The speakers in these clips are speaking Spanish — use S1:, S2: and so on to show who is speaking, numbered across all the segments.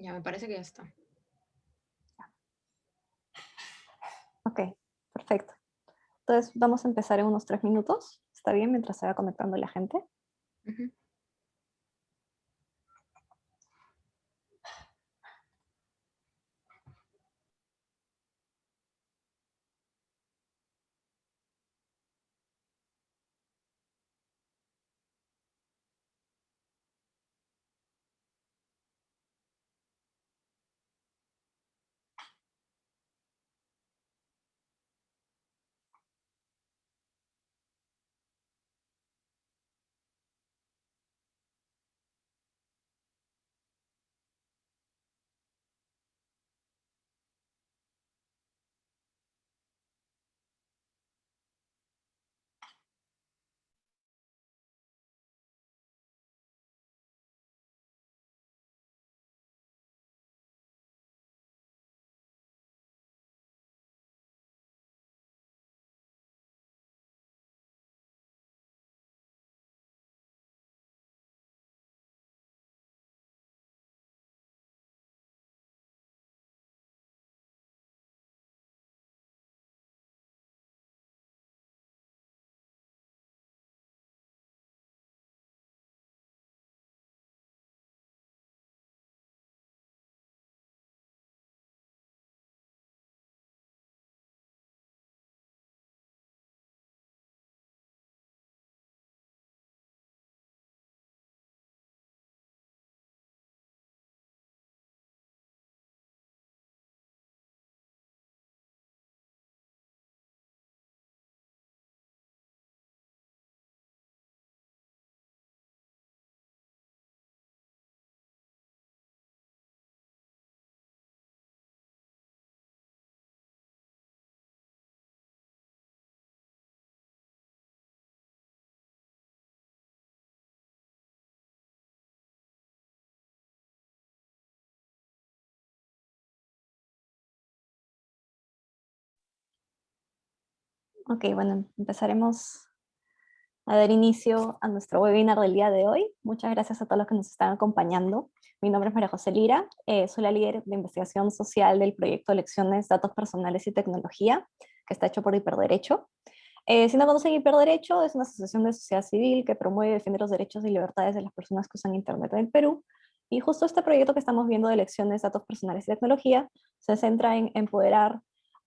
S1: Ya, me parece que ya está.
S2: Ok, perfecto. Entonces vamos a empezar en unos tres minutos. ¿Está bien? Mientras se va conectando la gente. Ok, bueno, empezaremos a dar inicio a nuestro webinar del día de hoy. Muchas gracias a todos los que nos están acompañando. Mi nombre es María José Lira, eh, soy la líder de investigación social del proyecto Elecciones, Datos Personales y Tecnología, que está hecho por Hiperderecho. Eh, si no conocen Hiperderecho, es una asociación de sociedad civil que promueve y defiende los derechos y libertades de las personas que usan Internet en el Perú. Y justo este proyecto que estamos viendo de Elecciones, Datos Personales y Tecnología se centra en empoderar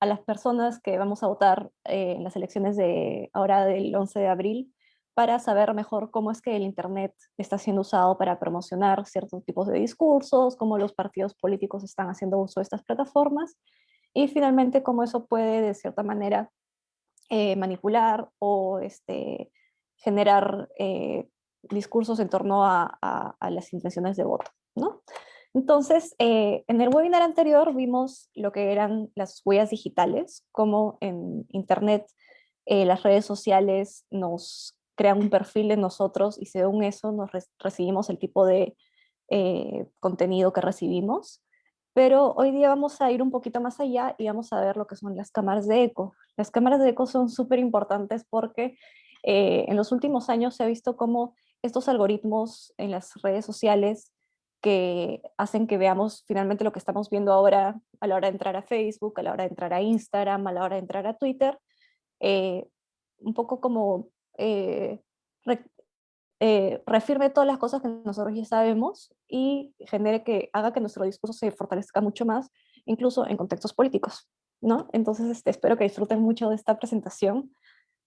S2: a las personas que vamos a votar eh, en las elecciones de ahora del 11 de abril para saber mejor cómo es que el Internet está siendo usado para promocionar ciertos tipos de discursos, cómo los partidos políticos están haciendo uso de estas plataformas y finalmente cómo eso puede de cierta manera eh, manipular o este, generar eh, discursos en torno a, a, las intenciones de voto. ¿no? Entonces, eh, en el webinar anterior vimos lo que eran las huellas digitales, como en Internet eh, las redes sociales nos crean un perfil de nosotros y según eso nos recibimos el tipo de eh, contenido que recibimos. Pero hoy día vamos a ir un poquito más allá y vamos a ver lo que son las cámaras de eco. Las cámaras de eco son súper importantes porque en los últimos años se ha visto cómo estos algoritmos en las redes sociales que hacen que veamos finalmente lo que estamos viendo ahora a la hora de entrar a Facebook, a la hora de entrar a Instagram, a la hora de entrar a Twitter, eh, un poco como eh, eh, refirme todas las cosas que nosotros ya sabemos y genere que haga que nuestro discurso se fortalezca mucho más, incluso en contextos políticos. ¿no? Entonces este, espero que disfruten mucho de esta presentación.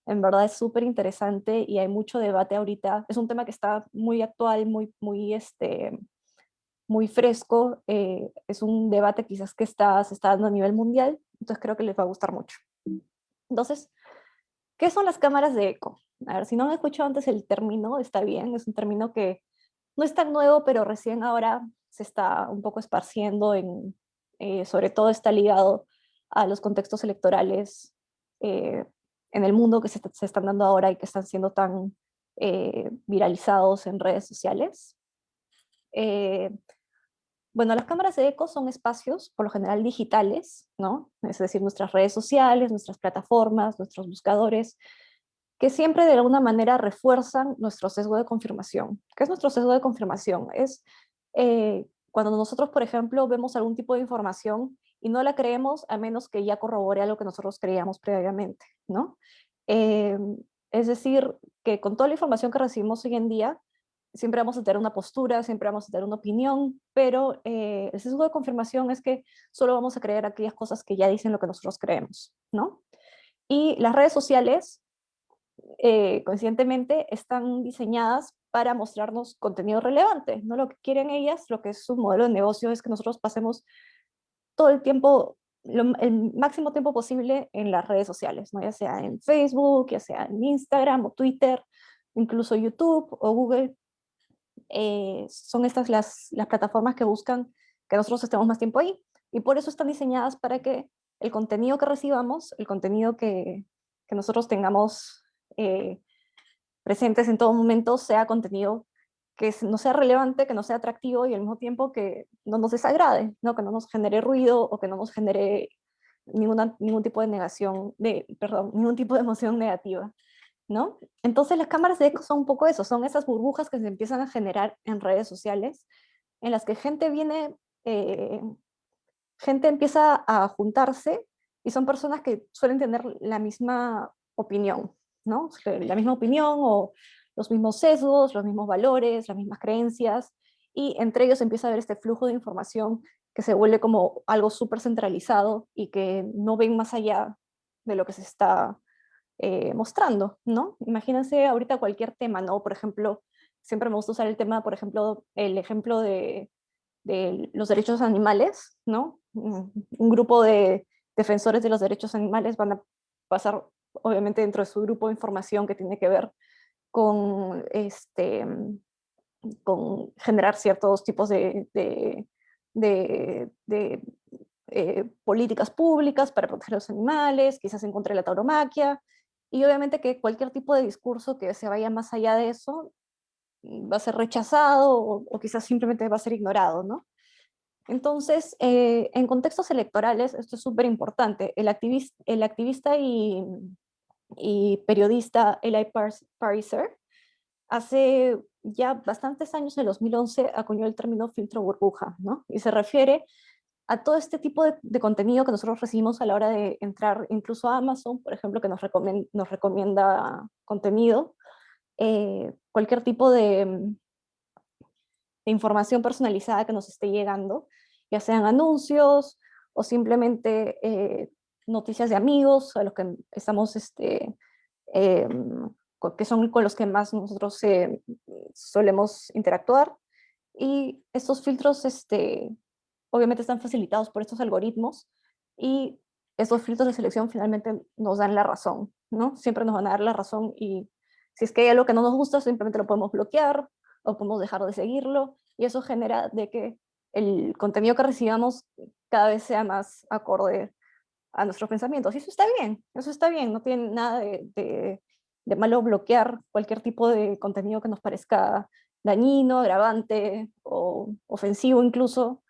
S2: En verdad es súper interesante y hay mucho debate ahorita. Es un tema que está muy actual, muy, muy este, muy fresco, eh, es un debate quizás que está, se está dando a nivel mundial, entonces creo que les va a gustar mucho. Entonces, ¿qué son las cámaras de eco? A ver, si no han escuchado antes el término, está bien, es un término que no es tan nuevo, pero recién ahora se está un poco esparciendo, en, eh, sobre todo está ligado a los contextos electorales eh, en el mundo que se, se, están dando ahora y que están siendo tan viralizados en redes sociales. Bueno, las cámaras de eco son espacios, por lo general digitales, ¿no? Es decir, nuestras redes sociales, nuestras plataformas, nuestros buscadores, que siempre de alguna manera refuerzan nuestro sesgo de confirmación. ¿Qué es nuestro sesgo de confirmación? Es eh, cuando nosotros, por ejemplo, vemos algún tipo de información y no la creemos a menos que ya corrobore algo que nosotros creíamos previamente, ¿no? Em, es decir, que con toda la información que recibimos hoy en día, siempre vamos a tener una postura, siempre vamos a tener una opinión, pero eh, el sesgo de confirmación es que solo vamos a creer aquellas cosas que ya dicen lo que nosotros creemos, ¿no? Y las redes sociales, eh, coincidentemente, están diseñadas para mostrarnos contenido relevante, ¿no? Lo que quieren ellas, lo que es su modelo de negocio, es que nosotros pasemos todo el tiempo, el máximo tiempo posible en las redes sociales, ¿no? ya sea en Facebook, ya sea en Instagram o Twitter, incluso YouTube o Google, eh, son estas las, las plataformas que buscan que nosotros estemos más tiempo ahí. Y por eso están diseñadas para que el contenido que recibamos, el contenido que, que nosotros tengamos eh, presentes en todo momento, sea contenido que no sea relevante, que no sea atractivo y al mismo tiempo que no nos desagrade, ¿no? que no nos genere ruido o que no nos genere ninguna, ningún tipo de negación, de, perdón, ningún tipo de emoción negativa. Entonces las cámaras de eco son un poco eso, son esas burbujas que se empiezan a generar en redes sociales, en las que gente viene, eh, gente empieza a juntarse y son personas que suelen tener la misma opinión, ¿no? La misma opinión o los mismos sesgos, los mismos valores, las mismas creencias, y entre ellos empieza a haber este flujo de información que se vuelve como algo súper centralizado y que no ven más allá de lo que se está eh, mostrando, ¿no? Imagínense ahorita cualquier tema, ¿no? Por ejemplo, siempre me gusta usar el tema, por ejemplo, el ejemplo de, los derechos animales, ¿no? Un grupo de defensores de los derechos animales van a pasar, obviamente, dentro de su grupo de información que tiene que ver con, este, generar ciertos tipos de, de, eh, políticas públicas para proteger a los animales, quizás en contra de la tauromaquia, y obviamente que cualquier tipo de discurso que se vaya más allá de eso mm, va a ser rechazado o, quizás simplemente va a ser ignorado, ¿no? Entonces, eh, en contextos electorales, esto es súper importante. El activista, el activista y, y periodista Eli Pariser hace ya bastantes años, en el 2011, acuñó el término filtro burbuja, ¿no? Y se refiere a todo este tipo de, contenido que nosotros recibimos a la hora de entrar incluso a Amazon, por ejemplo, que nos, recomienda, nos recomienda contenido, eh, cualquier tipo de, información personalizada que nos esté llegando, ya sean anuncios o simplemente eh, noticias de amigos a los que estamos, este, em, que son con los que más nosotros eh, solemos interactuar. Y estos filtros este, obviamente están facilitados por estos algoritmos y estos filtros de selección finalmente nos dan la razón, ¿no? Siempre nos van a dar la razón y si es que hay algo que no nos gusta, simplemente lo podemos bloquear o podemos dejar de seguirlo y eso genera de que el contenido que recibamos cada vez sea más acorde a nuestros pensamientos. Y eso está bien, eso está bien, no tiene nada de, de malo bloquear cualquier tipo de contenido que nos parezca dañino, agravante o ofensivo incluso,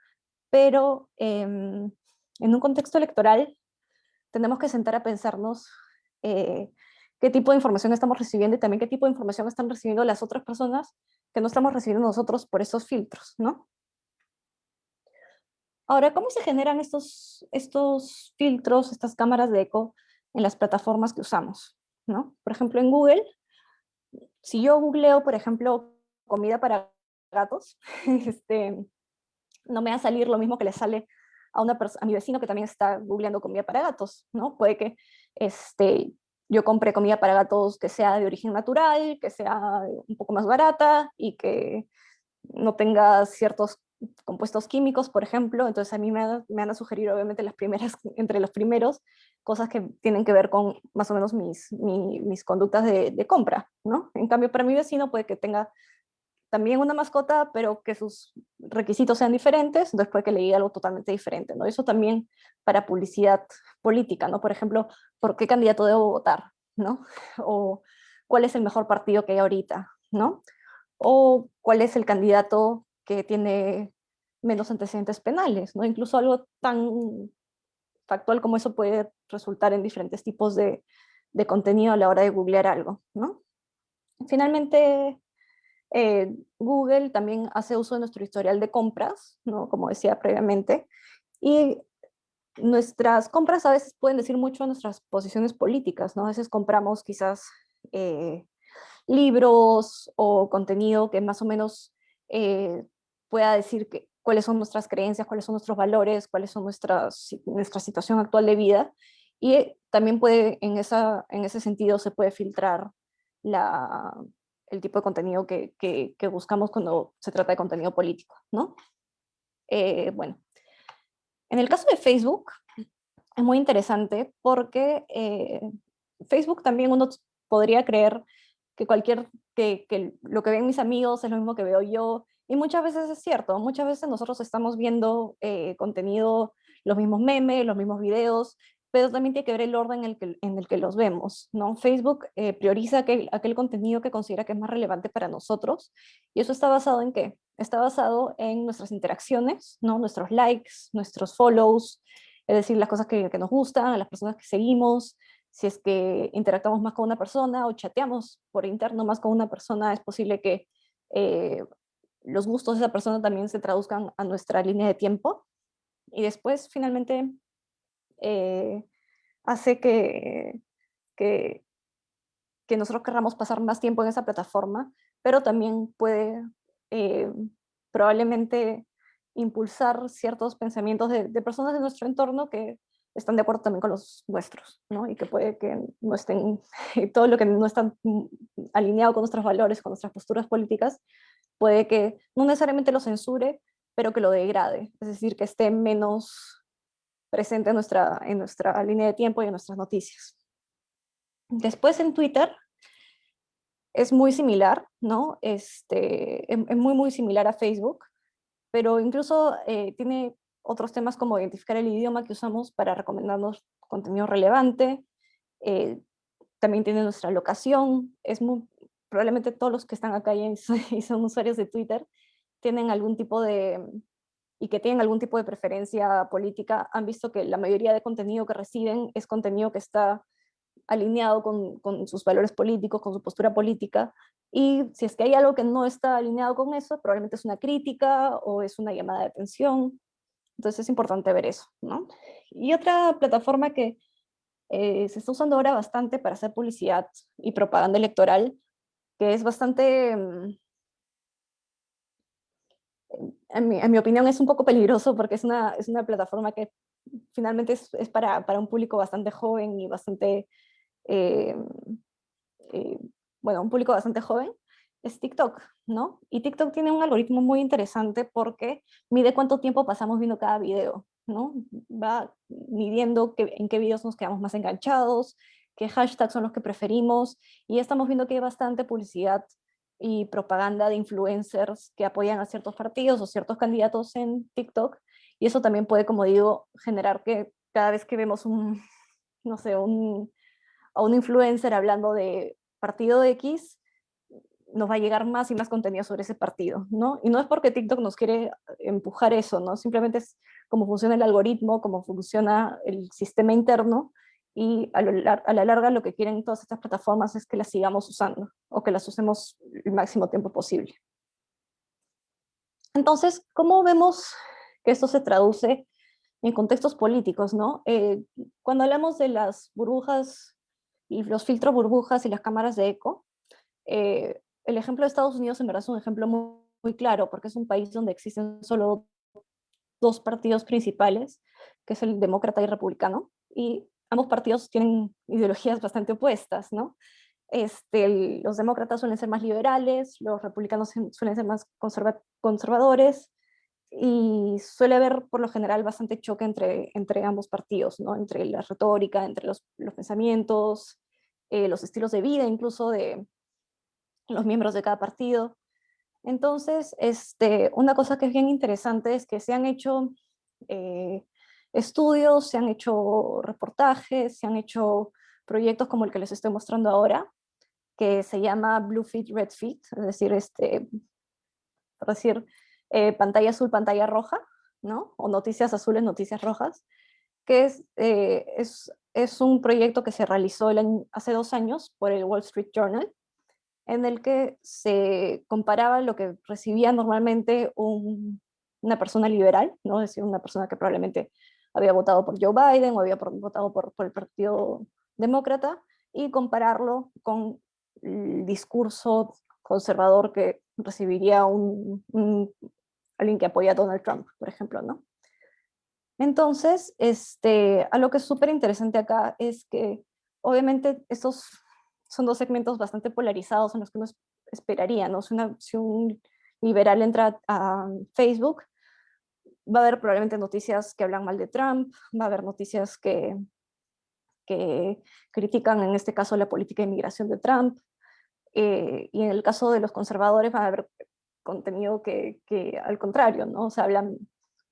S2: pero em, en un contexto electoral tenemos que sentar a pensarnos eh, qué tipo de información estamos recibiendo y también qué tipo de información están recibiendo las otras personas que no estamos recibiendo nosotros por esos filtros, ¿no? Ahora, ¿cómo se generan estos, estos filtros, estas cámaras de eco en las plataformas que usamos? ¿no? Por ejemplo, en Google, si yo googleo, por ejemplo, comida para gatos, este, no me va a salir lo mismo que le sale a, una a mi vecino que también está googleando comida para gatos, ¿no? Puede que este, yo compre comida para gatos que sea de origen natural, que sea un poco más barata y que no tenga ciertos compuestos químicos, por ejemplo, entonces a mí me, van a sugerir obviamente las primeras, entre los primeros, cosas que tienen que ver con más o menos mis, mis, conductas de, de, compra, ¿no? En cambio, para mi vecino puede que tenga también una mascota, pero que sus requisitos sean diferentes, puede que le diga algo totalmente diferente, ¿no? Eso también para publicidad política, ¿no? Por ejemplo, ¿por qué candidato debo votar, ¿no? O cuál es el mejor partido que hay ahorita, ¿no? O cuál es el candidato que tiene menos antecedentes penales, ¿no? Incluso algo tan factual como eso puede resultar en diferentes tipos de, de contenido a la hora de googlear algo, ¿no? Finalmente, Eh, Google también hace uso de nuestro historial de compras, ¿no? como decía previamente, y nuestras compras a veces pueden decir mucho de nuestras posiciones políticas, ¿no? A veces compramos quizás eh, libros o contenido que más o menos eh, pueda decir que, cuáles son nuestras creencias, cuáles son nuestros valores, cuáles son nuestras, nuestra situación actual de vida, y también puede, en, esa, en ese sentido, se puede filtrar la, el tipo de contenido que, que, buscamos cuando se trata de contenido político, ¿no? Eh, bueno, en el caso de Facebook, es muy interesante porque eh, Facebook también uno podría creer que cualquier, que, que, lo que ven mis amigos es lo mismo que veo yo, y muchas veces es cierto, muchas veces nosotros estamos viendo eh, contenido, los mismos memes, los mismos videos, pero también tiene que ver el orden en el que, en el que los vemos, ¿no? Facebook eh, prioriza aquel, aquel contenido que considera que es más relevante para nosotros, y eso está basado en qué? Está basado en nuestras interacciones, ¿no? Nuestros likes, nuestros follows, es decir, las cosas que, que nos gustan, las personas que seguimos, si es que interactuamos más con una persona o chateamos por interno más con una persona, es posible que eh, los gustos de esa persona también se traduzcan a nuestra línea de tiempo. Y después, finalmente, eh, hace que, que, que, nosotros querramos pasar más tiempo en esa plataforma, pero también puede eh, probablemente impulsar ciertos pensamientos de, personas de nuestro entorno que están de acuerdo también con los nuestros, ¿no? Y que puede que no estén, todo lo que no está alineado con nuestros valores, con nuestras posturas políticas, puede que no necesariamente lo censure, pero que lo degrade, es decir, que esté menos presente en nuestra, en nuestra línea de tiempo y en nuestras noticias. Después en Twitter es muy similar, ¿no? Este, es, muy, muy similar a Facebook, pero incluso eh, tiene otros temas como identificar el idioma que usamos para recomendarnos contenido relevante, eh, también tiene nuestra locación, es muy, probablemente todos los que están acá y son usuarios de Twitter tienen algún tipo de, y que tienen algún tipo de preferencia política, han visto que la mayoría de contenido que reciben es contenido que está alineado con, con, sus valores políticos, con su postura política, y si es que hay algo que no está alineado con eso, probablemente es una crítica o es una llamada de atención, entonces es importante ver eso, ¿no? Y otra plataforma que eh, se está usando ahora bastante para hacer publicidad y propaganda electoral que es bastante, mm, en mi, en mi, opinión es un poco peligroso porque es una, es una plataforma que finalmente es, es para, para, un público bastante joven y bastante, eh, eh, bueno, un público bastante joven, es TikTok, ¿no? Y TikTok tiene un algoritmo muy interesante porque mide cuánto tiempo pasamos viendo cada video, ¿no? Va midiendo que, en qué videos nos quedamos más enganchados, qué hashtags son los que preferimos, y estamos viendo que hay bastante publicidad y propaganda de influencers que apoyan a ciertos partidos o ciertos candidatos en TikTok, y eso también puede, como digo, generar que cada vez que vemos un, no sé, un, a un influencer hablando de partido X, nos va a llegar más y más contenido sobre ese partido, ¿no? Y no es porque TikTok nos quiere empujar eso, ¿no? Simplemente es cómo funciona el algoritmo, cómo funciona el sistema interno, y a, la larga lo que quieren todas estas plataformas es que las sigamos usando o que las usemos el máximo tiempo posible. Entonces, ¿cómo vemos que esto se traduce en contextos políticos? ¿no? Eh, cuando hablamos de las burbujas los filtros burbujas y las cámaras de eco, eh, el ejemplo de Estados Unidos en verdad es un ejemplo muy, claro porque es un país donde existen solo dos partidos principales, que es el demócrata y republicano, y ambos partidos tienen ideologías bastante opuestas, ¿no? Este, los demócratas suelen ser más liberales, los republicanos suelen ser más conservadores, y suele haber por lo general bastante choque entre, entre ambos partidos, ¿no? entre la retórica, entre los, los pensamientos, eh, los estilos de vida incluso de los miembros de cada partido. Entonces, este, una cosa que es bien interesante es que se han hecho eh, estudios, se han hecho reportajes, se han hecho proyectos como el que les estoy mostrando ahora, que se llama Blue Fit, Red Fit, es decir, este, decir, eh, pantalla azul, pantalla roja, ¿no? o noticias azules, noticias rojas, que es, eh, es, es, un proyecto que se realizó hace dos años por el Wall Street Journal, en el que se comparaba lo que recibía normalmente una persona liberal, ¿no? es decir, una persona que probablemente había votado por Joe Biden o había votado por, el Partido Demócrata, y compararlo con el discurso conservador que recibiría un, alguien que apoya a Donald Trump, por ejemplo, ¿no? Entonces, este, a lo que es súper interesante acá es que obviamente estos son dos segmentos bastante polarizados en los que uno esperaría, ¿no? Si, si un liberal entra a Facebook, va a haber probablemente noticias que hablan mal de Trump, va a haber noticias que, que critican en este caso la política de inmigración de Trump, eh, y en el caso de los conservadores va a haber contenido que, que al contrario, ¿no? O sea, hablan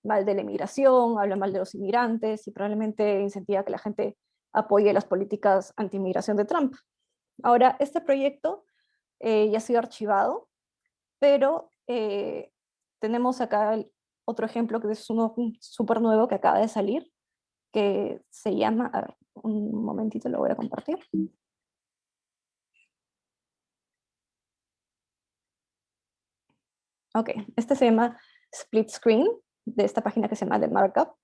S2: mal de la inmigración, hablan mal de los inmigrantes y probablemente incentiva que la gente apoye las políticas anti-inmigración de Trump. Ahora, este proyecto eh, ya ha sido archivado, pero eh, tenemos acá otro ejemplo que es uno súper nuevo que acaba de salir, que se llama, a ver, un momentito lo voy a compartir. Ok, este se llama Split Screen, de esta página que se llama The Markup.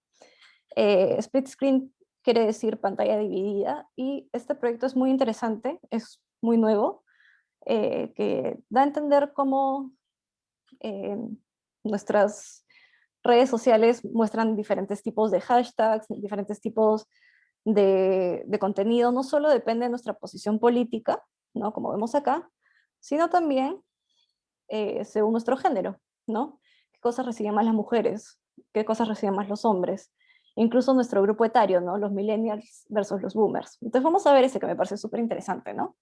S2: Eh, split Screen quiere decir pantalla dividida, y este proyecto es muy interesante, es muy nuevo, eh, que da a entender cómo eh, nuestras redes sociales muestran diferentes tipos de hashtags, diferentes tipos de, contenido, no solo depende de nuestra posición política, ¿no? como vemos acá, sino también eh, según nuestro género, ¿no? ¿Qué cosas reciben más las mujeres? ¿Qué cosas reciben más los hombres? Incluso nuestro grupo etario, ¿no? Los millennials versus los boomers. Entonces vamos a ver ese que me parece súper interesante, ¿no?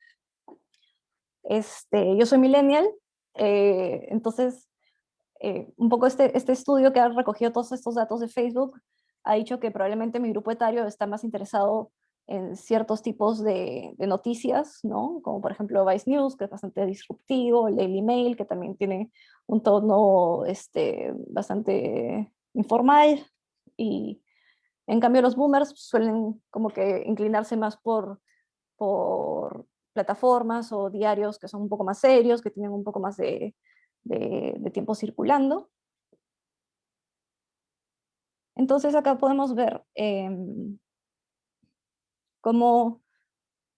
S2: Este, yo soy millennial, eh, entonces eh, un poco este, este estudio que ha recogido todos estos datos de Facebook ha dicho que probablemente mi grupo etario está más interesado en ciertos tipos de, noticias, ¿no? como por ejemplo Vice News, que es bastante disruptivo, el Daily Mail, que también tiene un tono este, bastante informal, y en cambio los boomers suelen como que inclinarse más por, por plataformas o diarios que son un poco más serios, que tienen un poco más de, de, tiempo circulando. Entonces acá podemos ver em, cómo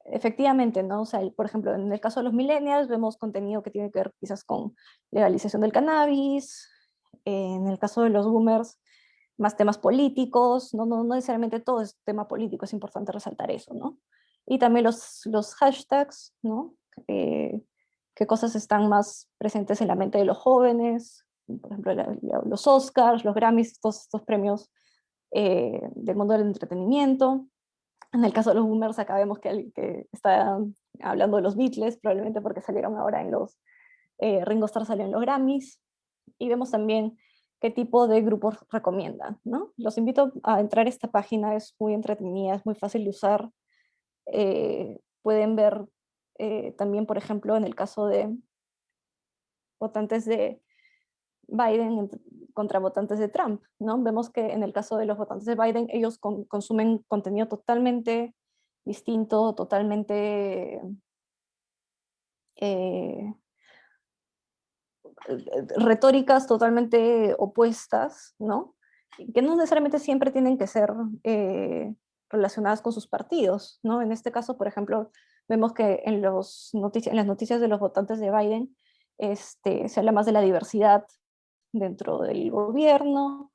S2: efectivamente, ¿no? O sea, por ejemplo, en el caso de los millennials vemos contenido que tiene que ver quizás con legalización del cannabis, en el caso de los boomers, más temas políticos, no, no, no necesariamente todo es tema político, es importante resaltar eso, ¿no? Y también los, los hashtags, ¿no? Eh, qué cosas están más presentes en la mente de los jóvenes, por ejemplo, los Oscars, los Grammys, todos estos premios eh, del mundo del entretenimiento. En el caso de los boomers acá vemos que, que está hablando de los Beatles, probablemente porque salieron ahora en los, eh, Ringo Starr salió en los Grammys, y vemos también qué tipo de grupos recomiendan. ¿no? Los invito a entrar a esta página, es muy entretenida, es muy fácil de usar. Eh, pueden ver eh, también, por ejemplo, en el caso de votantes de Biden contra votantes de Trump, ¿no? Vemos que en el caso de los votantes de Biden, ellos consumen contenido totalmente distinto, totalmente eh, retóricas totalmente opuestas, ¿no? Que no necesariamente siempre tienen que ser eh, relacionadas con sus partidos, ¿no? En este caso, por ejemplo, vemos que en, los en las noticias de los votantes de Biden este, se habla más de la diversidad dentro del gobierno,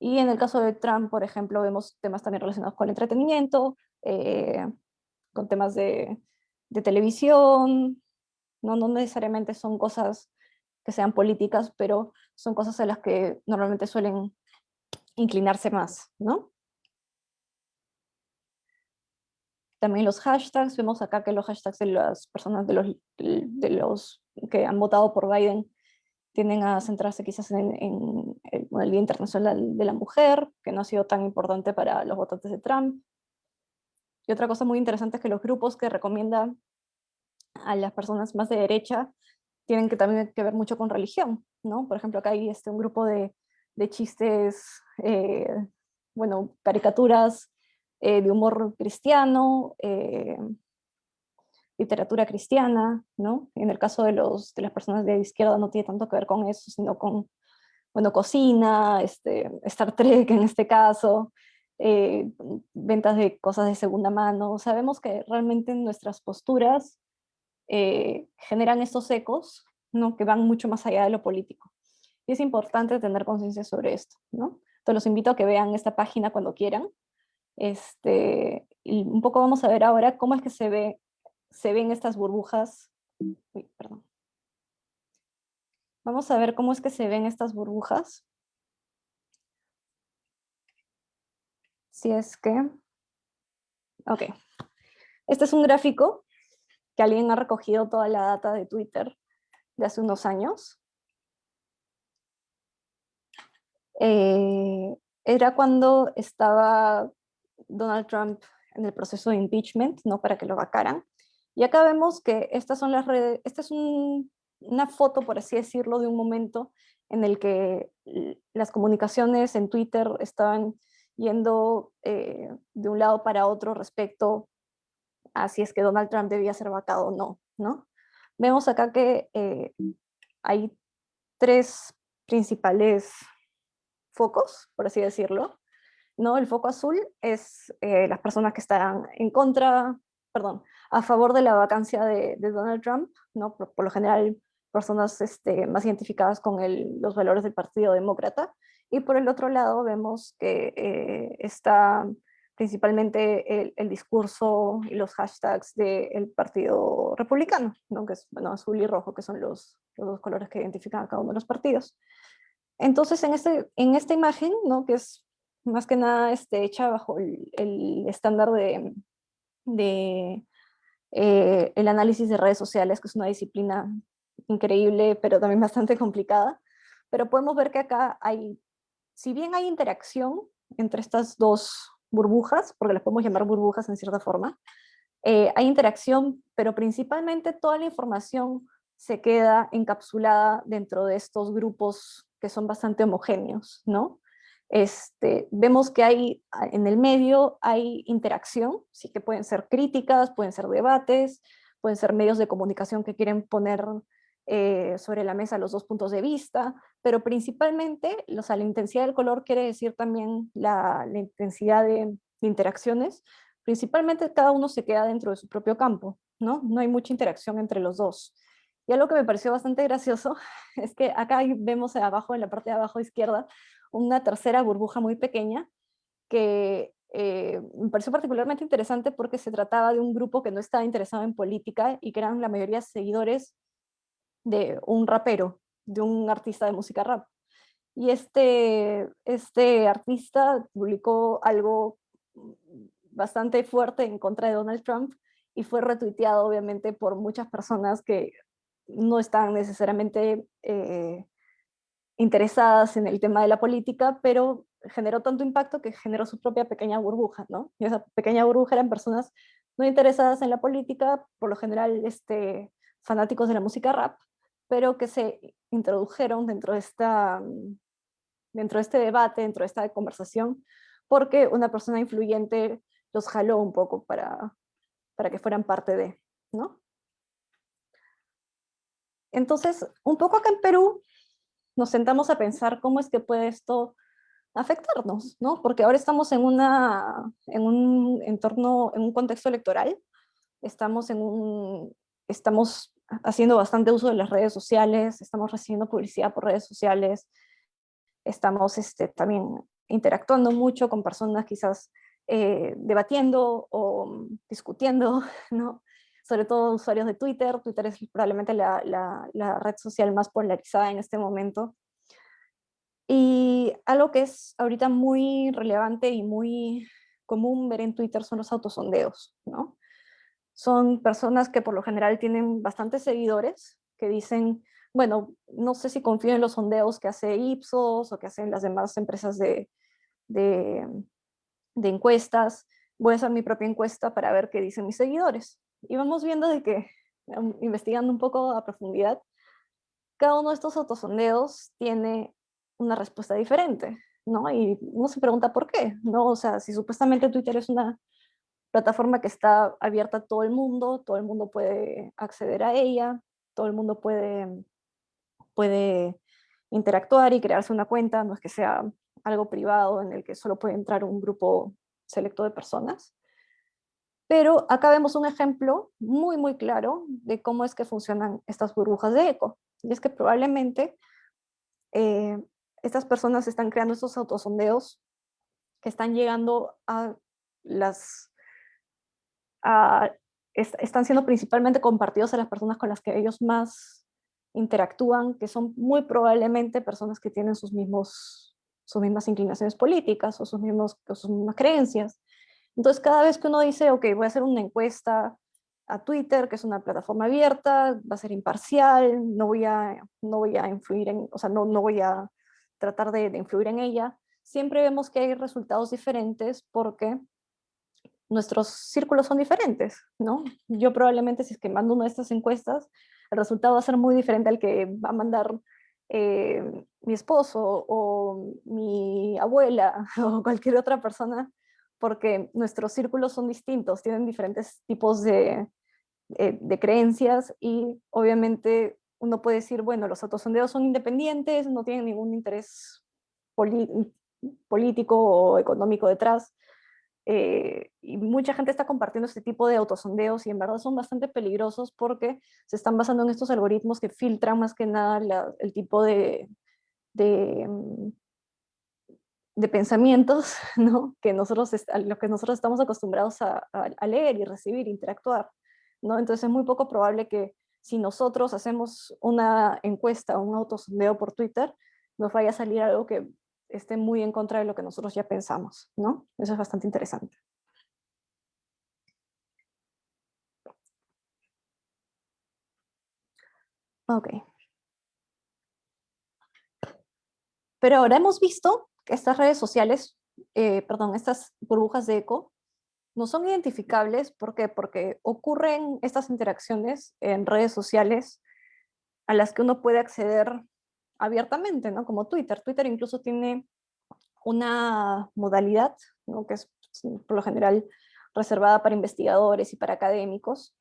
S2: y en el caso de Trump, por ejemplo, vemos temas también relacionados con el entretenimiento, eh, con temas de, de televisión, ¿no? no necesariamente son cosas que sean políticas, pero son cosas a las que normalmente suelen inclinarse más, ¿no? También los hashtags, vemos acá que los hashtags de las personas de los, de los que han votado por Biden tienden a centrarse quizás en, el, Día Internacional de la Mujer, que no ha sido tan importante para los votantes de Trump. Y otra cosa muy interesante es que los grupos que recomiendan a las personas más de derecha tienen que también que ver mucho con religión, ¿no? Por ejemplo, acá hay este, un grupo de, de chistes, eh, bueno, caricaturas eh, de humor cristiano, eh, literatura cristiana, ¿no? En el caso de, los, de las personas de izquierda no tiene tanto que ver con eso, sino con, bueno, cocina, este, Star Trek en este caso, eh, ventas de cosas de segunda mano. Sabemos que realmente nuestras posturas generan estos ecos, ¿no? Que van mucho más allá de lo político. Y es importante tener conciencia sobre esto, ¿no? Entonces los invito a que vean esta página cuando quieran. Este, un poco vamos a ver ahora cómo es que se, ve, se ven estas burbujas. Uy, perdón. Vamos a ver cómo es que se ven estas burbujas. Si es que... Ok. Este es un gráfico que alguien ha recogido toda la data de Twitter de hace unos años. Eh, era cuando estaba Donald Trump en el proceso de impeachment, ¿no? para que lo vacaran. Y acá vemos que estas son las redes, esta es una foto, por así decirlo, de un momento en el que las comunicaciones en Twitter estaban yendo eh, de un lado para otro respecto a si es que Donald Trump debía ser vacado o no, ¿no? Vemos acá que eh, hay tres principales focos, por así decirlo. ¿No? El foco azul es eh, las personas que están en contra, perdón, a favor de la vacancia de, Donald Trump, ¿no? Por, lo general personas este, más identificadas con los valores del Partido Demócrata. Y por el otro lado vemos que eh, está principalmente el, discurso y los hashtags del Partido Republicano, ¿no? que es bueno, azul y rojo, que son los, los dos colores que identifican a cada uno de los partidos. Entonces, en, este, en esta imagen, ¿no? que es más que nada este, hecha bajo el, estándar de, de eh, el análisis de redes sociales, que es una disciplina increíble, pero también bastante complicada. Pero podemos ver que acá hay, si bien hay interacción entre estas dos burbujas, porque las podemos llamar burbujas en cierta forma, eh, hay interacción, pero principalmente toda la información se queda encapsulada dentro de estos grupos que son bastante homogéneos, ¿no? Este, vemos que hay en el medio hay interacción, sí que pueden ser críticas, pueden ser debates, pueden ser medios de comunicación que quieren poner eh, sobre la mesa los dos puntos de vista, pero principalmente o sea, la intensidad del color quiere decir también la, intensidad de, de, interacciones, principalmente cada uno se queda dentro de su propio campo, ¿no? no hay mucha interacción entre los dos. Y algo que me pareció bastante gracioso es que acá vemos abajo, en la parte de abajo izquierda, una tercera burbuja muy pequeña que eh, me pareció particularmente interesante porque se trataba de un grupo que no estaba interesado en política y que eran la mayoría seguidores de un rapero, de un artista de música rap. Y este, este artista publicó algo bastante fuerte en contra de Donald Trump y fue retuiteado obviamente por muchas personas que no están necesariamente eh, interesadas en el tema de la política, pero generó tanto impacto que generó su propia pequeña burbuja, ¿no? Y esa pequeña burbuja eran personas no interesadas en la política, por lo general este, fanáticos de la música rap, pero que se introdujeron dentro de, esta, dentro de este debate, dentro de esta conversación, porque una persona influyente los jaló un poco para, para que fueran parte de, ¿no? Entonces, un poco acá en Perú nos sentamos a pensar cómo es que puede esto afectarnos, ¿no? Porque ahora estamos en, una, en un entorno, en un contexto electoral, estamos, en un, estamos haciendo bastante uso de las redes sociales, estamos recibiendo publicidad por redes sociales, estamos este, también interactuando mucho con personas quizás eh, debatiendo o discutiendo, ¿no? Sobre todo usuarios de Twitter. Twitter es probablemente la, la, red social más polarizada en este momento. Y algo que es ahorita muy relevante y muy común ver en Twitter son los autosondeos, ¿no? Son personas que por lo general tienen bastantes seguidores que dicen, bueno, no sé si confío en los sondeos que hace Ipsos o que hacen las demás empresas de, de, de encuestas, voy a hacer mi propia encuesta para ver qué dicen mis seguidores y vamos viendo de que, investigando un poco a profundidad, cada uno de estos autosondeos tiene una respuesta diferente, ¿no? Y uno se pregunta por qué, ¿no? O sea, si supuestamente Twitter es una plataforma que está abierta a todo el mundo, todo el mundo puede acceder a ella, todo el mundo puede, puede interactuar y crearse una cuenta, no es que sea algo privado en el que solo puede entrar un grupo selecto de personas. Pero acá vemos un ejemplo muy, muy claro de cómo es que funcionan estas burbujas de eco. Y es que probablemente eh, estas personas están creando estos autosondeos que están llegando a las... están siendo principalmente compartidos a las personas con las que ellos más interactúan, que son muy probablemente personas que tienen sus, mismos, sus mismas inclinaciones políticas o sus, mismos, sus mismas creencias. Entonces cada vez que uno dice, ok, voy a hacer una encuesta a Twitter, que es una plataforma abierta, va a ser imparcial, no voy a, no voy a influir en, o sea, no, no voy a tratar de, influir en ella, siempre vemos que hay resultados diferentes porque nuestros círculos son diferentes, ¿no? Yo probablemente si es que mando una de estas encuestas, el resultado va a ser muy diferente al que va a mandar eh, mi esposo o mi abuela o cualquier otra persona, porque nuestros círculos son distintos, tienen diferentes tipos de, eh, de creencias y obviamente uno puede decir, bueno, los autosondeos son independientes, no tienen ningún interés político o económico detrás, eh, y mucha gente está compartiendo este tipo de autosondeos y en verdad son bastante peligrosos porque se están basando en estos algoritmos que filtran más que nada el tipo de, de, mm, de pensamientos ¿no? que nosotros, los que nosotros estamos acostumbrados a, a, leer y recibir, interactuar. ¿no? Entonces es muy poco probable que si nosotros hacemos una encuesta o un autosondeo por Twitter, nos vaya a salir algo que esté muy en contra de lo que nosotros ya pensamos, ¿no? Eso es bastante interesante. Ok. Pero ahora hemos visto estas redes sociales, eh, perdón, estas burbujas de eco, no son identificables, ¿por qué? Porque ocurren estas interacciones en redes sociales a las que uno puede acceder abiertamente, ¿no? Como Twitter. Twitter incluso tiene una modalidad, ¿no? que es por lo general reservada para investigadores y para académicos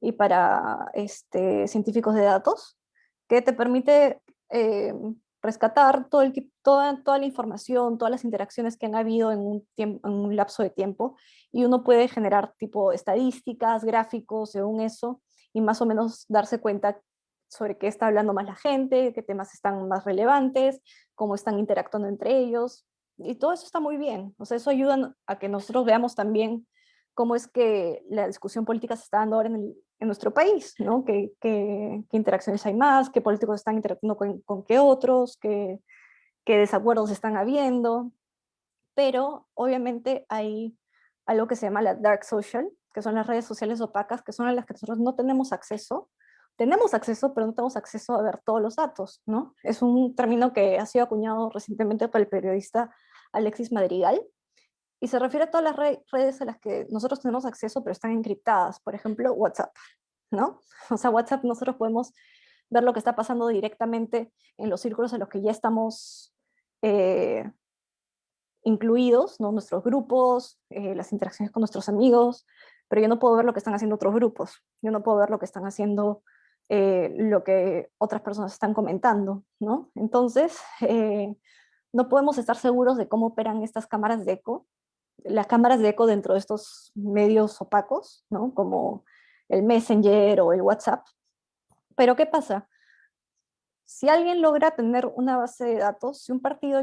S2: y para este, científicos de datos, que te permite eh, rescatar todo el, toda, toda la información, todas las interacciones que han habido en un, en un lapso de tiempo, y uno puede generar tipo estadísticas, gráficos, según eso, y más o menos darse cuenta sobre qué está hablando más la gente, qué temas están más relevantes, cómo están interactuando entre ellos, y todo eso está muy bien. O sea, eso ayuda a que nosotros veamos también cómo es que la discusión política se está dando ahora en el, en nuestro país, ¿no? ¿Qué, qué, interacciones hay más? ¿Qué políticos están interactuando con, con qué otros? ¿Qué, ¿Qué desacuerdos están habiendo? Pero obviamente hay algo que se llama la dark social, que son las redes sociales opacas, que son a las que nosotros no tenemos acceso. Tenemos acceso, pero no tenemos acceso a ver todos los datos, ¿no? Es un término que ha sido acuñado recientemente por el periodista Alexis Madrigal, y se refiere a todas las redes a las que nosotros tenemos acceso, pero están encriptadas, por ejemplo, WhatsApp, ¿no? O sea, WhatsApp nosotros podemos ver lo que está pasando directamente en los círculos en los que ya estamos eh, incluidos, ¿no? nuestros grupos, eh, las interacciones con nuestros amigos, pero yo no puedo ver lo que están haciendo otros grupos, yo no puedo ver lo que están haciendo, eh, lo que otras personas están comentando, ¿no? Entonces, no podemos estar seguros de cómo operan estas cámaras de eco, las cámaras de eco dentro de estos medios opacos, ¿no? como el Messenger o el WhatsApp. Pero ¿qué pasa? Si alguien logra tener una base de datos, si un partido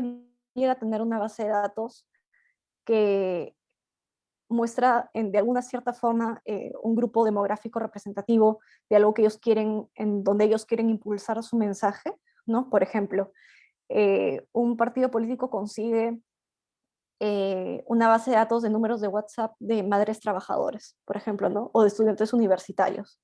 S2: llega a tener una base de datos que muestra en, de alguna cierta forma eh, un grupo demográfico representativo de algo que ellos quieren, en donde ellos quieren impulsar su mensaje, ¿no? Por ejemplo, eh, un partido político consigue eh, una base de datos de números de WhatsApp de madres trabajadoras, por ejemplo, ¿no? o de estudiantes universitarios.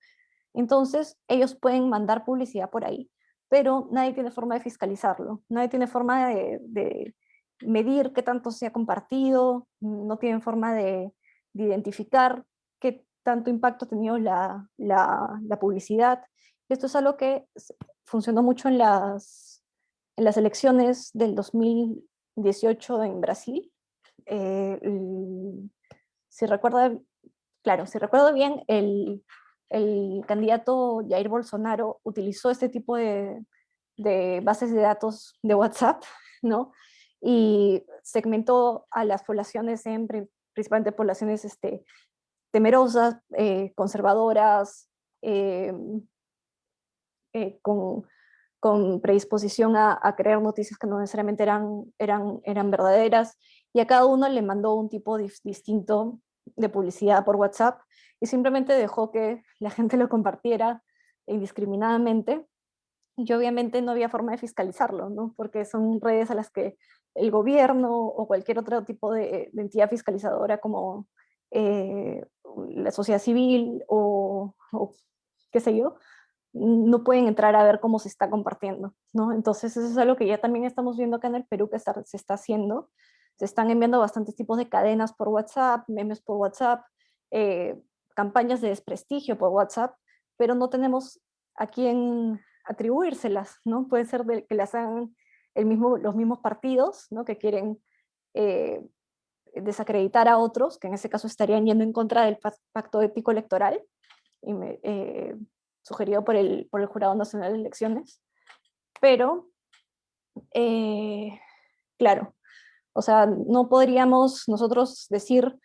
S2: Entonces, ellos pueden mandar publicidad por ahí, pero nadie tiene forma de fiscalizarlo, nadie tiene forma de, medir qué tanto se ha compartido, no tienen forma de, identificar qué tanto impacto ha tenido la, la, la publicidad. Esto es algo que funcionó mucho en las, en las elecciones del 2018 en Brasil, eh, si recuerda, claro, si recuerdo bien, el, el candidato Jair Bolsonaro utilizó este tipo de, de bases de datos de WhatsApp, ¿no? Y segmentó a las poblaciones en principalmente poblaciones este, temerosas, eh, conservadoras, eh, con, con, predisposición a, creer noticias que no necesariamente eran, eran, eran verdaderas, y a cada uno le mandó un tipo distinto de publicidad por WhatsApp, y simplemente dejó que la gente lo compartiera indiscriminadamente, y obviamente no había forma de fiscalizarlo, ¿no? porque son redes a las que el gobierno o cualquier otro tipo de, entidad fiscalizadora como eh, la sociedad civil o, qué sé yo, no pueden entrar a ver cómo se está compartiendo, ¿no? Entonces eso es algo que ya también estamos viendo acá en el Perú que se está haciendo. Se están enviando bastantes tipos de cadenas por WhatsApp, memes por WhatsApp, eh, campañas de desprestigio por WhatsApp, pero no tenemos a quién atribuírselas, ¿no? Puede ser que las hagan el mismo, los mismos partidos, ¿no? Que quieren eh, desacreditar a otros, que en ese caso estarían yendo en contra del pacto ético electoral, eh, sugerido por el, por el Jurado Nacional de Elecciones. Pero, claro, o sea, no podríamos nosotros decir,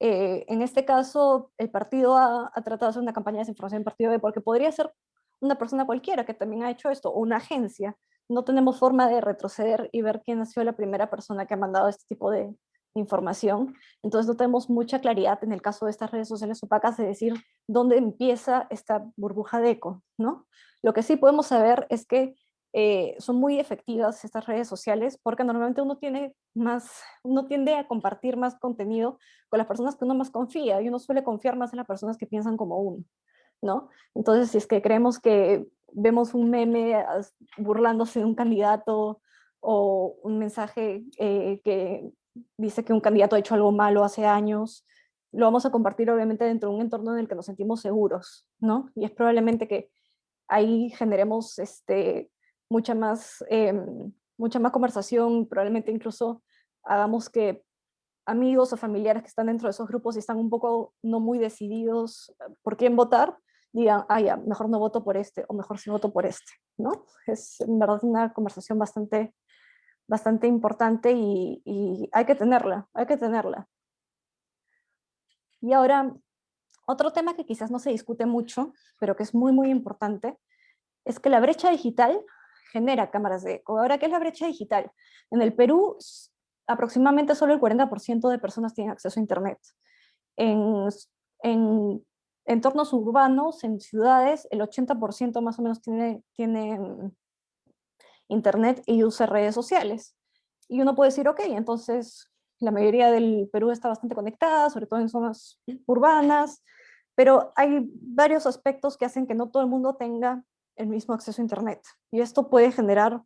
S2: en este caso, el partido ha, ha, tratado de hacer una campaña de desinformación en partido B, porque podría ser una persona cualquiera que también ha hecho esto, o una agencia. No tenemos forma de retroceder y ver quién ha sido la primera persona que ha mandado este tipo de información. Entonces no tenemos mucha claridad en el caso de estas redes sociales opacas de decir dónde empieza esta burbuja de eco, ¿no? Lo que sí podemos saber es que eh, son muy efectivas estas redes sociales porque normalmente uno tiene más, uno tiende a compartir más contenido con las personas que uno más confía y uno suele confiar más en las personas que piensan como uno. ¿no? Entonces, si es que creemos que vemos un meme burlándose de un candidato o un mensaje eh, que dice que un candidato ha hecho algo malo hace años, lo vamos a compartir obviamente dentro de un entorno en el que nos sentimos seguros, ¿no? Y es probablemente que ahí generemos este, mucha, más, em, mucha más conversación, probablemente incluso hagamos que amigos o familiares que están dentro de esos grupos y están un poco no muy decididos por quién votar, digan, ah, ya, mejor no voto por este, o mejor sí voto por este, ¿no? Es en verdad una conversación bastante, bastante importante y, y hay que tenerla, hay que tenerla. Y ahora, otro tema que quizás no se discute mucho, pero que es muy, muy importante, es que la brecha digital genera cámaras de eco. Ahora, ¿qué es la brecha digital? En el Perú, aproximadamente solo el 40% de personas tienen acceso a Internet. En, en entornos urbanos, en ciudades, el 80% más o menos tiene, tiene internet y usa redes sociales. Y uno puede decir, ok, entonces la mayoría del Perú está bastante conectada, sobre todo en zonas urbanas, pero hay varios aspectos que hacen que no todo el mundo tenga el mismo acceso a internet. Y esto puede generar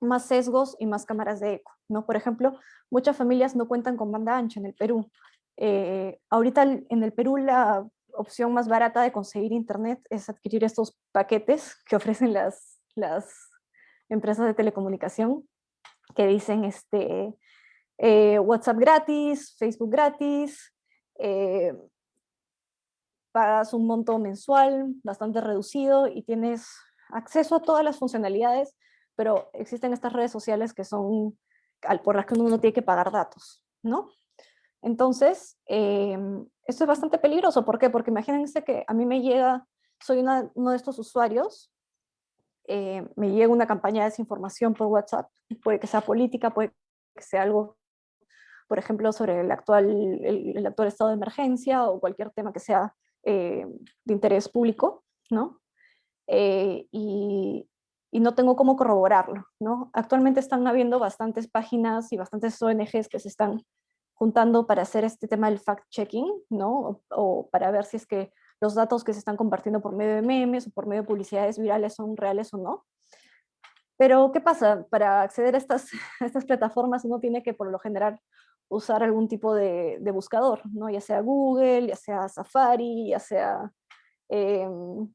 S2: más sesgos y más cámaras de eco. ¿no? Por ejemplo, muchas familias no cuentan con banda ancha en el Perú. Eh, ahorita en el Perú la opción más barata de conseguir internet es adquirir estos paquetes que ofrecen las, las empresas de telecomunicación, que dicen este, eh, WhatsApp gratis, Facebook gratis, eh, pagas un monto mensual bastante reducido y tienes acceso a todas las funcionalidades, pero existen estas redes sociales que son por las que uno no tiene que pagar datos, ¿no? Entonces, em, esto es bastante peligroso. ¿Por qué? Porque imagínense que a mí me llega, soy uno de estos usuarios, eh, me llega una campaña de desinformación por WhatsApp, puede que sea política, puede que sea algo, por ejemplo, sobre el actual, el, actual estado de emergencia o cualquier tema que sea eh, de interés público, ¿no? Eh, y, no tengo cómo corroborarlo, ¿no? Actualmente están habiendo bastantes páginas y bastantes ONGs que se están juntando para hacer este tema del fact-checking, ¿no? O, para ver si es que los datos que se están compartiendo por medio de memes o por medio de publicidades virales son reales o no. Pero, ¿qué pasa? Para acceder a estas, estas plataformas uno tiene que, por lo general, usar algún tipo de, buscador, ¿no? Ya sea Google, ya sea Safari, ya sea... Em,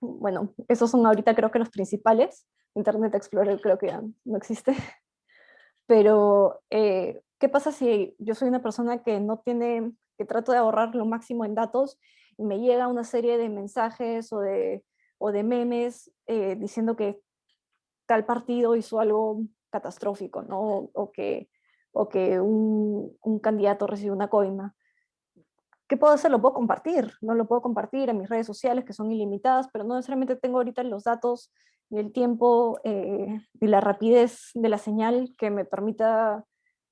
S2: bueno, esos son ahorita creo que los principales. Internet Explorer creo que ya no existe. Pero eh, ¿Qué pasa si yo soy una persona que no tiene que trato de ahorrar lo máximo en datos y me llega una serie de mensajes o de, o de memes eh, diciendo que tal partido hizo algo catastrófico, ¿no? Que, o que un, candidato recibió una coima. ¿Qué puedo hacer? Lo puedo compartir, no lo puedo compartir en mis redes sociales que son ilimitadas, pero no necesariamente tengo ahorita los datos ni el tiempo eh, y la rapidez de la señal que me permita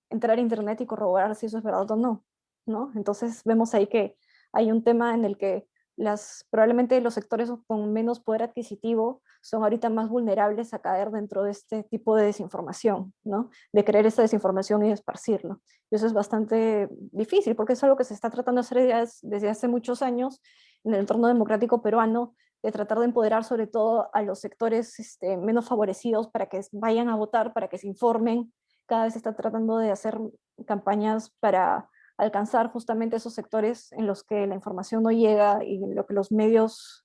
S2: entrar a internet y corroborar si eso es verdad o no, ¿no? Entonces vemos ahí que hay un tema en el que las, probablemente los sectores con menos poder adquisitivo son ahorita más vulnerables a caer dentro de este tipo de desinformación, ¿no? De creer esta desinformación y esparcirlo. Y eso es bastante difícil porque es algo que se está tratando de hacer desde hace muchos años en el entorno democrático peruano, de tratar de empoderar sobre todo a los sectores este, menos favorecidos para que vayan a votar, para que se informen. Cada vez se está tratando de hacer campañas para alcanzar justamente esos sectores en los que la información no llega y en lo que los medios,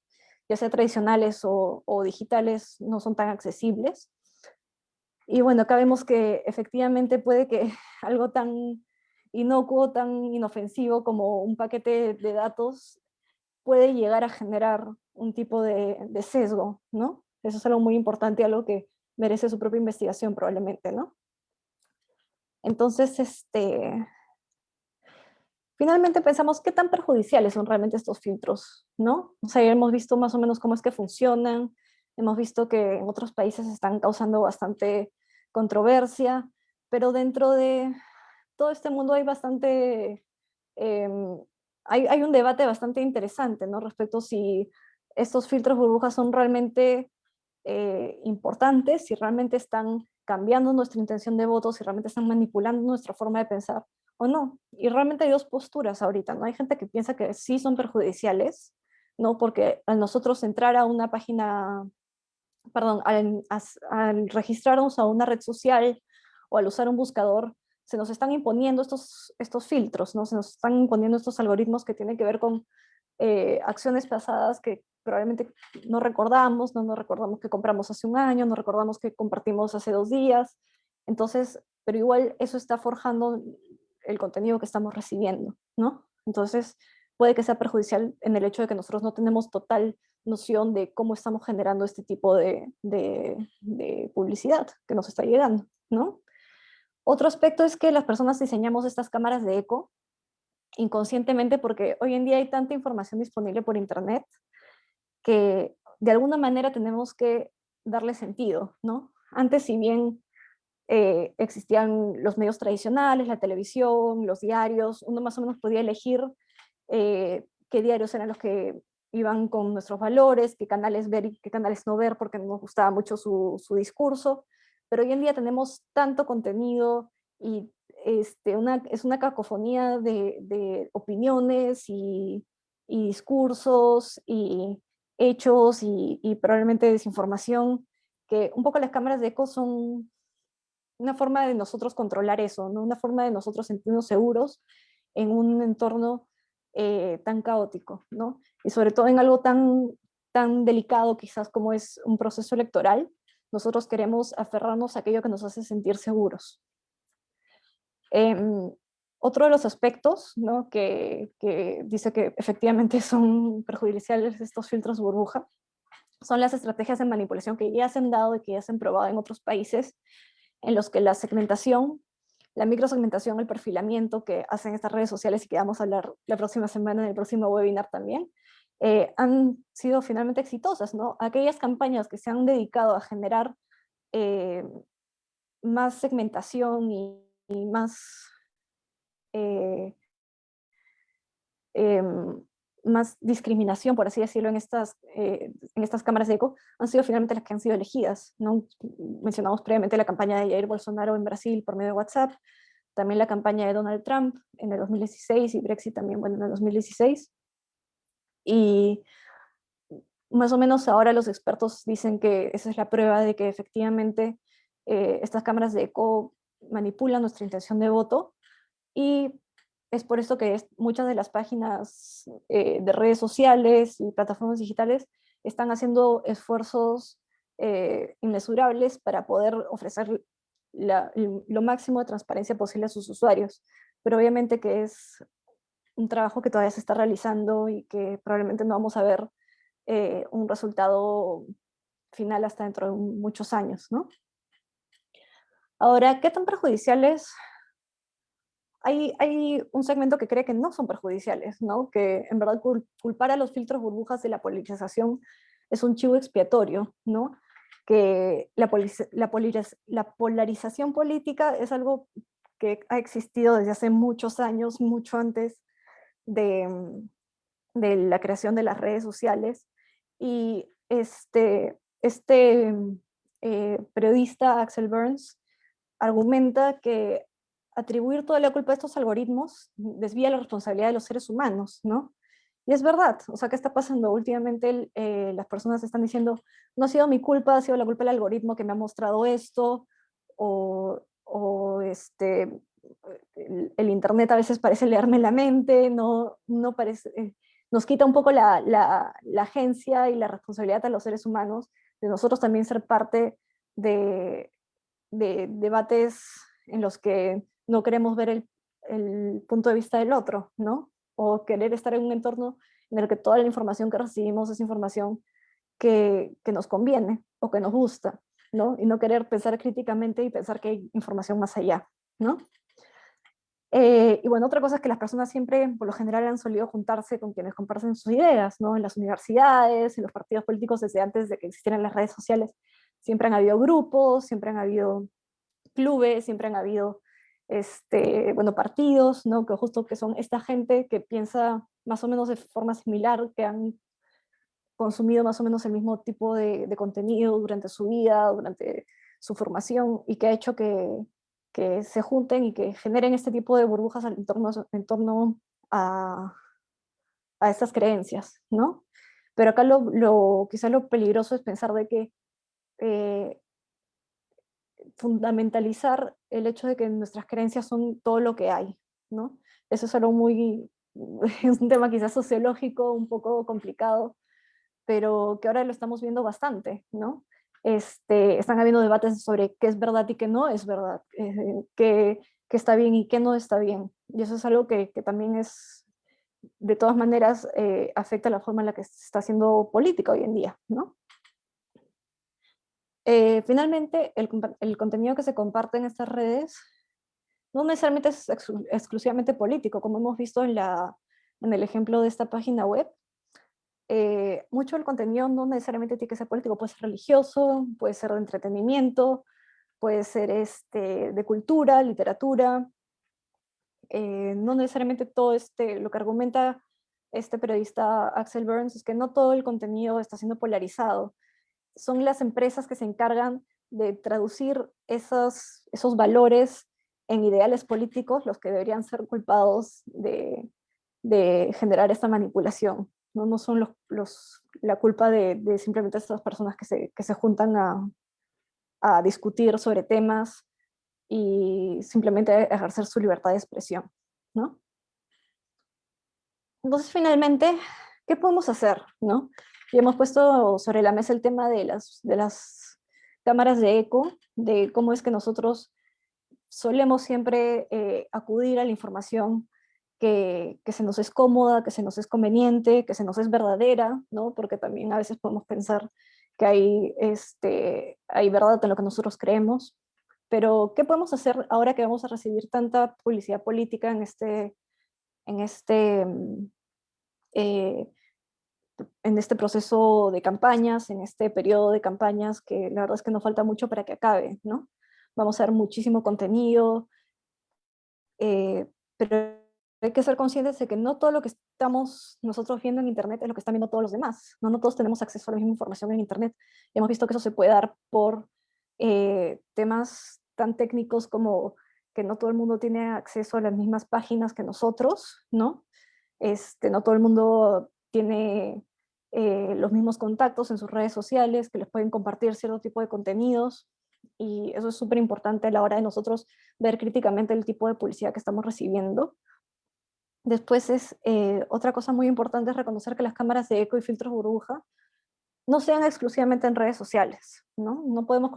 S2: ya sea tradicionales o, digitales, no son tan accesibles. Y bueno, acá vemos que efectivamente puede que algo tan inocuo, tan inofensivo como un paquete de datos puede llegar a generar un tipo de, de, sesgo, ¿no? Eso es algo muy importante, algo que merece su propia investigación probablemente, ¿no? Entonces, este, finalmente pensamos qué tan perjudiciales son realmente estos filtros, ¿no? O sea, hemos visto más o menos cómo es que funcionan, hemos visto que en otros países están causando bastante controversia, pero dentro de todo este mundo hay bastante, em, hay, hay, un debate bastante interesante, ¿no? Respecto si estos filtros burbujas son realmente eh, importantes, si realmente están cambiando nuestra intención de voto, si realmente están manipulando nuestra forma de pensar, o no. Y realmente hay dos posturas ahorita, ¿no? Hay gente que piensa que sí son perjudiciales, ¿no? Porque al nosotros entrar a una página, perdón, al, al registrarnos a una red social o al usar un buscador, se nos están imponiendo estos, estos filtros, ¿no? Se nos están imponiendo estos algoritmos que tienen que ver con eh, acciones pasadas que probablemente no recordamos, no nos recordamos que compramos hace un año, no recordamos que compartimos hace dos días, entonces, pero igual eso está forjando el contenido que estamos recibiendo, ¿no? Entonces, puede que sea perjudicial en el hecho de que nosotros no tenemos total noción de cómo estamos generando este tipo de, de, publicidad que nos está llegando, ¿no? Otro aspecto es que las personas diseñamos estas cámaras de eco inconscientemente porque hoy en día hay tanta información disponible por internet que de alguna manera tenemos que darle sentido, ¿no? Antes, si bien eh, existían los medios tradicionales, la televisión, los diarios, uno más o menos podía elegir eh, qué diarios eran los que iban con nuestros valores, qué canales ver y qué canales no ver porque nos gustaba mucho su, discurso, pero hoy en día tenemos tanto contenido y este, es una cacofonía de, opiniones y, y, discursos y hechos y, y probablemente desinformación, que un poco las cámaras de eco son una forma de nosotros controlar eso, ¿no? una forma de nosotros sentirnos seguros en un entorno eh, tan caótico, ¿no? y sobre todo en algo tan, tan delicado quizás como es un proceso electoral, nosotros queremos aferrarnos a aquello que nos hace sentir seguros. Em, otro de los aspectos ¿no? que, que, dice que efectivamente son perjudiciales estos filtros burbuja son las estrategias de manipulación que ya se han dado y que ya se han probado en otros países en los que la segmentación, la microsegmentación, el perfilamiento que hacen estas redes sociales y que vamos a hablar la próxima semana en el próximo webinar también, eh, han sido finalmente exitosas, ¿no? Aquellas campañas que se han dedicado a generar eh, más segmentación y, más eh, em, más discriminación, por así decirlo, en estas, eh, en estas cámaras de eco, han sido finalmente las que han sido elegidas. ¿no? Mencionamos previamente la campaña de Jair Bolsonaro en Brasil por medio de WhatsApp, también la campaña de Donald Trump en el 2016 y Brexit también, bueno, en el 2016. Y más o menos ahora los expertos dicen que esa es la prueba de que efectivamente eh, estas cámaras de eco manipulan nuestra intención de voto y es por esto que muchas de las páginas eh, de redes sociales y plataformas digitales están haciendo esfuerzos eh, inmesurables para poder ofrecer lo máximo de transparencia posible a sus usuarios. Pero obviamente que es un trabajo que todavía se está realizando y que probablemente no vamos a ver eh, un resultado final hasta dentro de muchos años, ¿no? Ahora, ¿qué tan perjudiciales? Hay, un segmento que cree que no son perjudiciales, ¿no? Que en verdad culpar a los filtros burbujas de la politización es un chivo expiatorio, ¿no? Que la, la, la polarización política es algo que ha existido desde hace muchos años, mucho antes de, de la creación de las redes sociales, y este, este eh, periodista Axel Burns argumenta que atribuir toda la culpa a estos algoritmos desvía la responsabilidad de los seres humanos, ¿no? Y es verdad, o sea, ¿qué está pasando? Últimamente eh, las personas están diciendo, no ha sido mi culpa, ha sido la culpa del algoritmo que me ha mostrado esto, o, o este, el, internet a veces parece leerme la mente, no, no parece, eh, nos quita un poco la, la, agencia y la responsabilidad a los seres humanos de nosotros también ser parte de, de debates en los que no queremos ver el, el, punto de vista del otro, ¿no? O querer estar en un entorno en el que toda la información que recibimos es información que, nos conviene o que nos gusta, ¿no? Y no querer pensar críticamente y pensar que hay información más allá, ¿no? Eh, y bueno, otra cosa es que las personas siempre, por lo general, han solido juntarse con quienes comparten sus ideas, ¿no? En las universidades, en los partidos políticos, desde antes de que existieran las redes sociales, siempre han habido grupos, siempre han habido clubes, siempre han habido este, bueno, partidos, ¿no? Que justo que son esta gente que piensa más o menos de forma similar, que han consumido más o menos el mismo tipo de, de contenido durante su vida, durante su formación, y que ha hecho que, que se junten y que generen este tipo de burbujas en torno, en torno a, a estas creencias, ¿no? Pero acá lo, lo, quizá lo peligroso es pensar de que eh, fundamentalizar el hecho de que nuestras creencias son todo lo que hay, ¿no? Eso es algo muy, es un tema quizás sociológico, un poco complicado, pero que ahora lo estamos viendo bastante, ¿no? Este, están habiendo debates sobre qué es verdad y qué no es verdad, eh, qué, está bien y qué no está bien. Y eso es algo que, también es, de todas maneras, eh, afecta la forma en la que se está haciendo política hoy en día. ¿no? Eh, finalmente, el, contenido que se comparte en estas redes no necesariamente es exclusivamente político, como hemos visto en, la, en el ejemplo de esta página web, eh, mucho del contenido no necesariamente tiene que ser político, puede ser religioso, puede ser de entretenimiento, puede ser este, de cultura, literatura, eh, no necesariamente todo este, lo que argumenta este periodista Axel Burns es que no todo el contenido está siendo polarizado, son las empresas que se encargan de traducir esos, esos valores en ideales políticos los que deberían ser culpados de, de generar esta manipulación no, no son los, los, la culpa de, de simplemente estas personas que se, que se juntan a, a, discutir sobre temas y simplemente ejercer su libertad de expresión. ¿no? Entonces, finalmente, ¿qué podemos hacer? ¿no? Y hemos puesto sobre la mesa el tema de las, de las cámaras de eco, de cómo es que nosotros solemos siempre eh, acudir a la información que, se nos es cómoda, que se nos es conveniente, que se nos es verdadera, ¿no? porque también a veces podemos pensar que hay, este, hay verdad en lo que nosotros creemos, pero ¿qué podemos hacer ahora que vamos a recibir tanta publicidad política en este, en este, mm, eh, en este proceso de campañas, en este periodo de campañas, que la verdad es que nos falta mucho para que acabe, ¿no? Vamos a ver muchísimo contenido, eh, pero hay que ser conscientes de que no todo lo que estamos nosotros viendo en Internet es lo que están viendo todos los demás. No, no todos tenemos acceso a la misma información en Internet. hemos visto que eso se puede dar por eh, temas tan técnicos como que no todo el mundo tiene acceso a las mismas páginas que nosotros, ¿no? Este, no todo el mundo tiene eh, los mismos contactos en sus redes sociales, que les pueden compartir cierto tipo de contenidos, y eso es súper importante a la hora de nosotros ver críticamente el tipo de publicidad que estamos recibiendo, Después es, eh, otra cosa muy importante es reconocer que las cámaras de eco y filtros burbuja no sean exclusivamente en redes sociales, ¿no? No podemos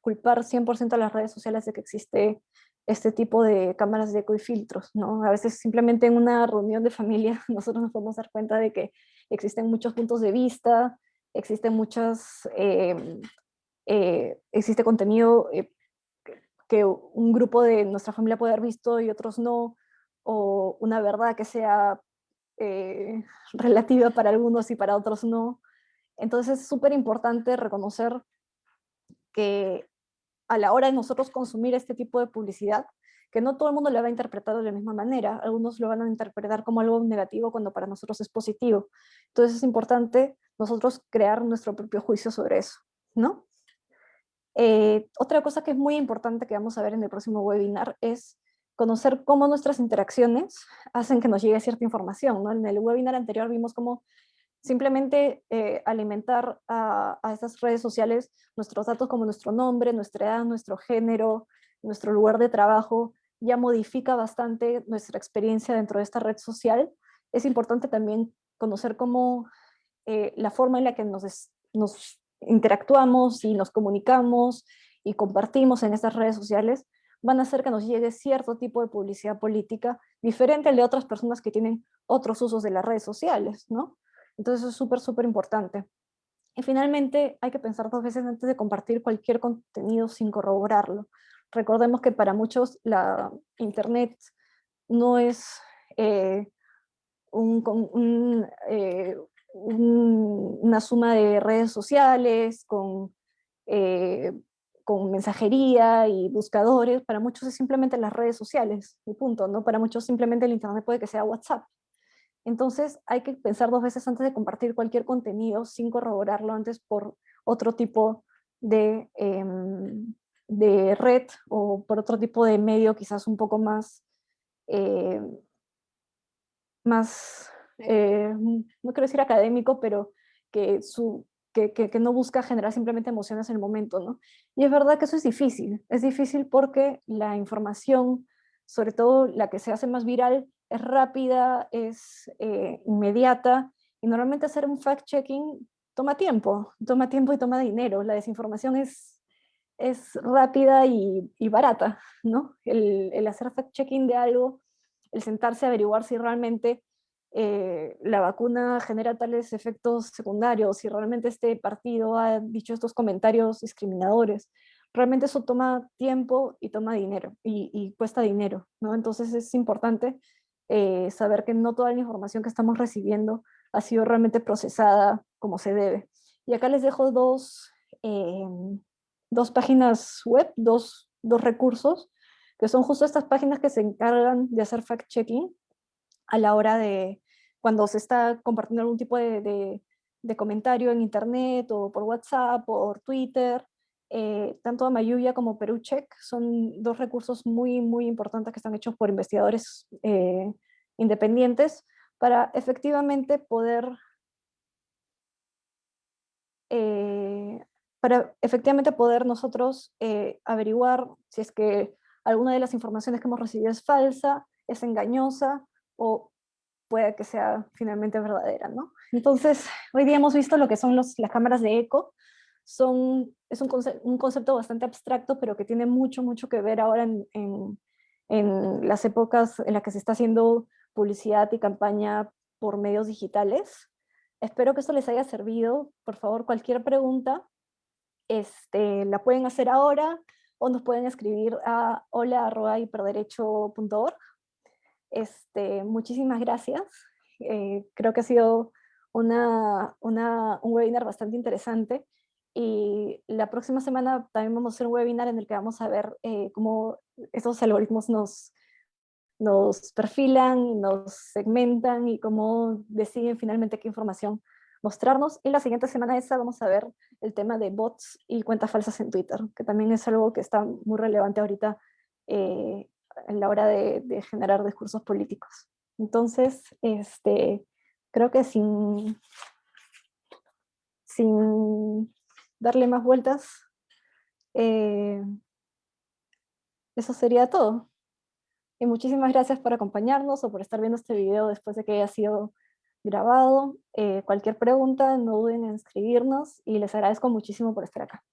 S2: culpar 100% a las redes sociales de que existe este tipo de cámaras de eco y filtros, ¿no? A veces simplemente en una reunión de familia nosotros nos podemos dar cuenta de que existen muchos puntos de vista, existen muchas, em, eh, existe contenido eh, que un grupo de nuestra familia puede haber visto y otros no, o una verdad que sea eh, relativa para algunos y para otros no. Entonces es súper importante reconocer que a la hora de nosotros consumir este tipo de publicidad, que no todo el mundo lo va a interpretar de la misma manera, algunos lo van a interpretar como algo negativo cuando para nosotros es positivo. Entonces es importante nosotros crear nuestro propio juicio sobre eso, ¿no? Eh, otra cosa que es muy importante que vamos a ver en el próximo webinar es conocer cómo nuestras interacciones hacen que nos llegue cierta información. ¿no? En el webinar anterior vimos cómo simplemente eh, alimentar a, a, estas redes sociales nuestros datos como nuestro nombre, nuestra edad, nuestro género, nuestro lugar de trabajo, ya modifica bastante nuestra experiencia dentro de esta red social. Es importante también conocer cómo eh, la forma en la que nos, nos interactuamos y nos comunicamos y compartimos en estas redes sociales van a hacer que nos llegue cierto tipo de publicidad política diferente al de otras personas que tienen otros usos de las redes sociales, ¿no? Entonces es súper, súper importante. Y finalmente hay que pensar dos veces antes de compartir cualquier contenido sin corroborarlo. Recordemos que para muchos la internet no es eh, eh, una suma de redes sociales con, eh, con mensajería y buscadores, para muchos es simplemente las redes sociales, y punto, ¿no? Para muchos simplemente el internet puede que sea WhatsApp. Entonces hay que pensar dos veces antes de compartir cualquier contenido sin corroborarlo antes por otro tipo de, em, de red o por otro tipo de medio quizás un poco más, eh, más eh, no quiero decir académico, pero que, su, que, que, no busca generar simplemente emociones en el momento, ¿no? Y es verdad que eso es difícil, es difícil porque la información, sobre todo la que se hace más viral, es rápida, es eh, inmediata, y normalmente hacer un fact-checking toma tiempo, toma tiempo y toma dinero, la desinformación es, es rápida y, barata, ¿no? El, el hacer fact-checking de algo, el sentarse a averiguar si realmente eh, la vacuna genera tales efectos secundarios, si realmente este partido ha dicho estos comentarios discriminadores, realmente eso toma tiempo y toma dinero, y, cuesta dinero, ¿no? Entonces es importante eh, saber que no toda la información que estamos recibiendo ha sido realmente procesada como se debe. Y acá les dejo dos, em, dos páginas web, dos, dos recursos, que son justo estas páginas que se encargan de hacer fact-checking a la hora de cuando se está compartiendo algún tipo de, de, comentario en internet o por WhatsApp o por Twitter. Eh, tanto Amayuya como Perucheck son dos recursos muy, muy importantes que están hechos por investigadores eh, independientes para efectivamente poder eh, para efectivamente poder nosotros averiguar si es que alguna de las informaciones que hemos recibido es falsa, es engañosa, o puede que sea finalmente verdadera, ¿no? Entonces, hoy día hemos visto lo que son los, las cámaras de eco, son, es un, un, concepto bastante abstracto, pero que tiene mucho, mucho que ver ahora en, en, en, las épocas en las que se está haciendo publicidad y campaña por medios digitales. Espero que esto les haya servido. Por favor, cualquier pregunta este, la pueden hacer ahora o nos pueden escribir a hola.hiperderecho.org este, muchísimas gracias. Eh, creo que ha sido una, una, un webinar bastante interesante y la próxima semana también vamos a hacer un webinar en el que vamos a ver eh, cómo esos algoritmos nos, nos perfilan, nos segmentan y cómo deciden finalmente qué información mostrarnos. Y la siguiente semana esa vamos a ver el tema de bots y cuentas falsas en Twitter, que también es algo que está muy relevante ahorita eh, en la hora de, generar discursos políticos. Entonces, este, creo que sin, sin darle más vueltas, eh, eso sería todo. Y muchísimas gracias por acompañarnos o por estar viendo este video después de que haya sido grabado. Eh, cualquier pregunta, no duden en escribirnos y les agradezco muchísimo por estar acá.